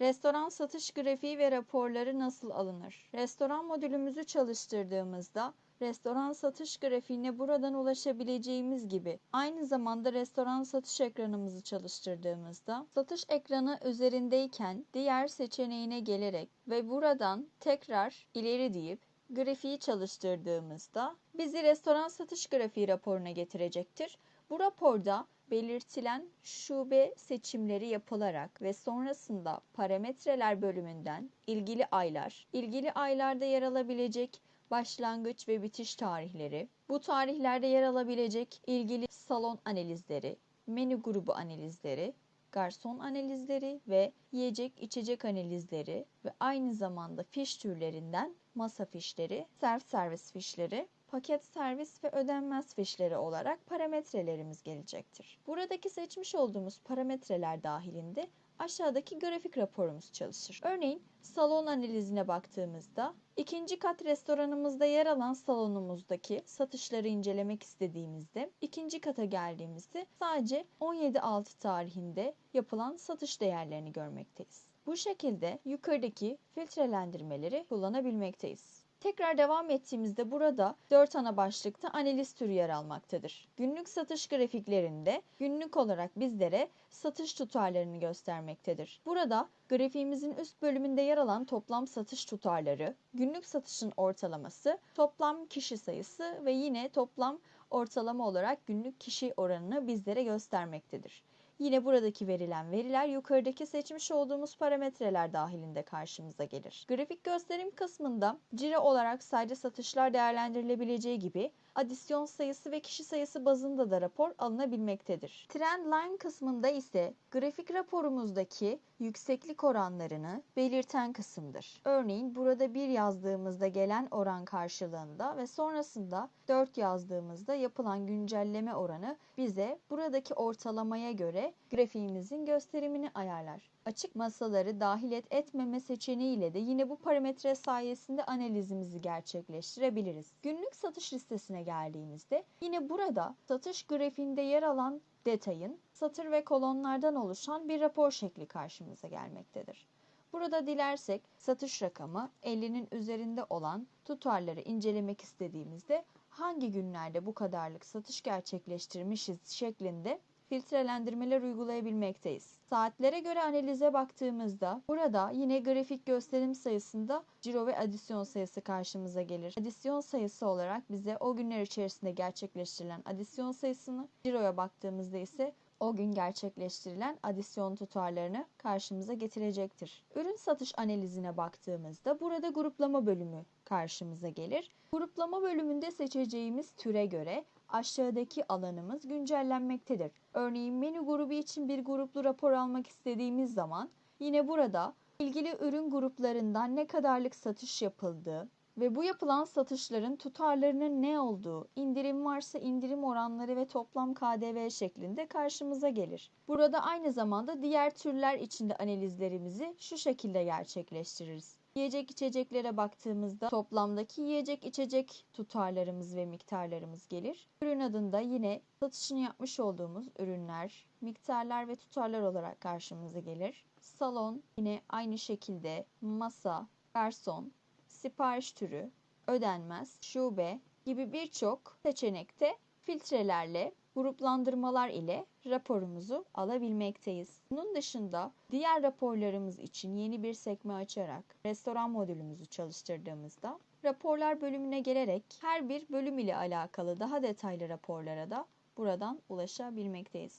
Restoran satış grafiği ve raporları nasıl alınır? Restoran modülümüzü çalıştırdığımızda restoran satış grafiğine buradan ulaşabileceğimiz gibi aynı zamanda restoran satış ekranımızı çalıştırdığımızda satış ekranı üzerindeyken diğer seçeneğine gelerek ve buradan tekrar ileri deyip grafiği çalıştırdığımızda bizi restoran satış grafiği raporuna getirecektir. Bu raporda belirtilen şube seçimleri yapılarak ve sonrasında parametreler bölümünden ilgili aylar, ilgili aylarda yer alabilecek başlangıç ve bitiş tarihleri, bu tarihlerde yer alabilecek ilgili salon analizleri, menü grubu analizleri, garson analizleri ve yiyecek içecek analizleri ve aynı zamanda fiş türlerinden masa fişleri, self servis fişleri, paket servis ve ödenmez fişleri olarak parametrelerimiz gelecektir. Buradaki seçmiş olduğumuz parametreler dahilinde aşağıdaki grafik raporumuz çalışır. Örneğin salon analizine baktığımızda ikinci kat restoranımızda yer alan salonumuzdaki satışları incelemek istediğimizde ikinci kata geldiğimizde sadece 17.6 tarihinde yapılan satış değerlerini görmekteyiz. Bu şekilde yukarıdaki filtrelendirmeleri kullanabilmekteyiz. Tekrar devam ettiğimizde burada 4 ana başlıkta analiz türü yer almaktadır. Günlük satış grafiklerinde günlük olarak bizlere satış tutarlarını göstermektedir. Burada grafiğimizin üst bölümünde yer alan toplam satış tutarları, günlük satışın ortalaması, toplam kişi sayısı ve yine toplam ortalama olarak günlük kişi oranını bizlere göstermektedir. Yine buradaki verilen veriler yukarıdaki seçmiş olduğumuz parametreler dahilinde karşımıza gelir. Grafik gösterim kısmında ciro olarak sadece satışlar değerlendirilebileceği gibi adisyon sayısı ve kişi sayısı bazında da rapor alınabilmektedir. Trendline kısmında ise grafik raporumuzdaki yükseklik oranlarını belirten kısımdır. Örneğin burada 1 yazdığımızda gelen oran karşılığında ve sonrasında 4 yazdığımızda yapılan güncelleme oranı bize buradaki ortalamaya göre grafiğimizin gösterimini ayarlar. Açık masaları dahil et etmeme seçeneğiyle de yine bu parametre sayesinde analizimizi gerçekleştirebiliriz. Günlük satış listesine geldiğimizde yine burada satış grafiğinde yer alan detayın satır ve kolonlardan oluşan bir rapor şekli karşımıza gelmektedir. Burada dilersek satış rakamı 50'nin üzerinde olan tutarları incelemek istediğimizde hangi günlerde bu kadarlık satış gerçekleştirmişiz şeklinde filtrelendirmeler uygulayabilmekteyiz. Saatlere göre analize baktığımızda burada yine grafik gösterim sayısında ciro ve adisyon sayısı karşımıza gelir. Adisyon sayısı olarak bize o günler içerisinde gerçekleştirilen adisyon sayısını, ciroya baktığımızda ise o gün gerçekleştirilen adisyon tutarlarını karşımıza getirecektir. Ürün satış analizine baktığımızda burada gruplama bölümü karşımıza gelir. Gruplama bölümünde seçeceğimiz türe göre aşağıdaki alanımız güncellenmektedir. Örneğin menü grubu için bir gruplu rapor almak istediğimiz zaman yine burada ilgili ürün gruplarından ne kadarlık satış yapıldığı ve bu yapılan satışların tutarlarının ne olduğu, indirim varsa indirim oranları ve toplam KDV şeklinde karşımıza gelir. Burada aynı zamanda diğer türler içinde analizlerimizi şu şekilde gerçekleştiririz. Yiyecek içeceklere baktığımızda toplamdaki yiyecek içecek tutarlarımız ve miktarlarımız gelir. Ürün adında yine satışını yapmış olduğumuz ürünler, miktarlar ve tutarlar olarak karşımıza gelir. Salon yine aynı şekilde masa, garson, sipariş türü, ödenmez, şube gibi birçok seçenekte filtrelerle gruplandırmalar ile raporumuzu alabilmekteyiz. Bunun dışında diğer raporlarımız için yeni bir sekme açarak restoran modülümüzü çalıştırdığımızda raporlar bölümüne gelerek her bir bölüm ile alakalı daha detaylı raporlara da buradan ulaşabilmekteyiz.